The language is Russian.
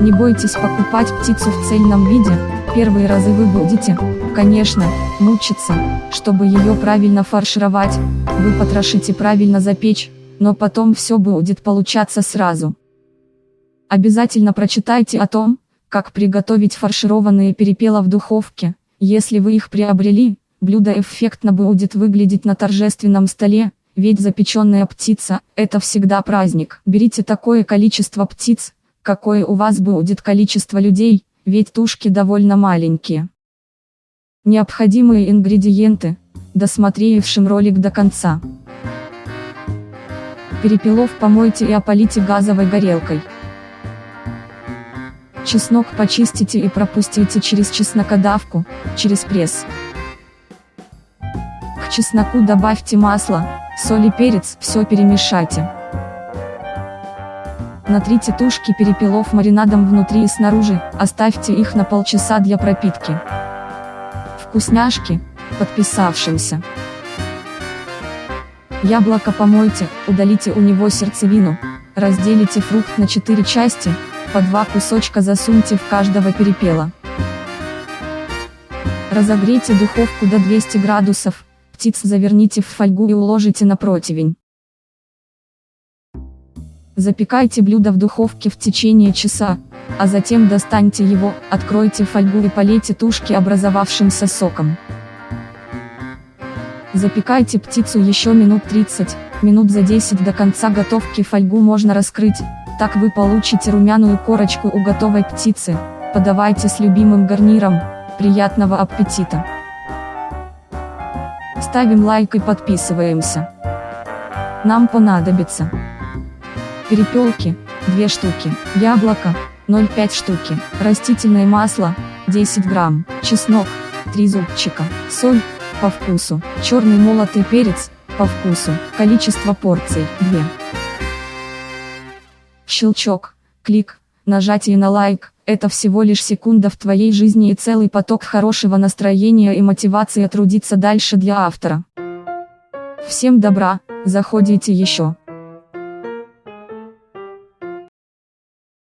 Не бойтесь покупать птицу в цельном виде, первые разы вы будете, конечно, мучиться, чтобы ее правильно фаршировать, вы потрошите правильно запечь, но потом все будет получаться сразу. Обязательно прочитайте о том, как приготовить фаршированные перепела в духовке, если вы их приобрели, блюдо эффектно будет выглядеть на торжественном столе, ведь запеченная птица – это всегда праздник. Берите такое количество птиц, какое у вас будет количество людей, ведь тушки довольно маленькие. Необходимые ингредиенты, досмотревшим ролик до конца. Перепелов помойте и опалите газовой горелкой. Чеснок почистите и пропустите через чеснокодавку, через пресс. К чесноку добавьте масло, соль и перец, все перемешайте. Натрите тушки перепелов маринадом внутри и снаружи, оставьте их на полчаса для пропитки. Вкусняшки, подписавшимся. Яблоко помойте, удалите у него сердцевину, разделите фрукт на 4 части, по два кусочка засуньте в каждого перепела. Разогрейте духовку до 200 градусов, птиц заверните в фольгу и уложите на противень. Запекайте блюдо в духовке в течение часа, а затем достаньте его, откройте фольгу и полейте тушки образовавшимся соком. Запекайте птицу еще минут 30, минут за 10 до конца готовки фольгу можно раскрыть, так вы получите румяную корочку у готовой птицы, подавайте с любимым гарниром, приятного аппетита! Ставим лайк и подписываемся. Нам понадобится перепелки, 2 штуки, яблоко, 0,5 штуки, растительное масло, 10 грамм, чеснок, 3 зубчика, соль, по вкусу, черный молотый перец, по вкусу, количество порций, 2. Щелчок, клик, нажатие на лайк, это всего лишь секунда в твоей жизни и целый поток хорошего настроения и мотивации трудиться дальше для автора. Всем добра, заходите еще.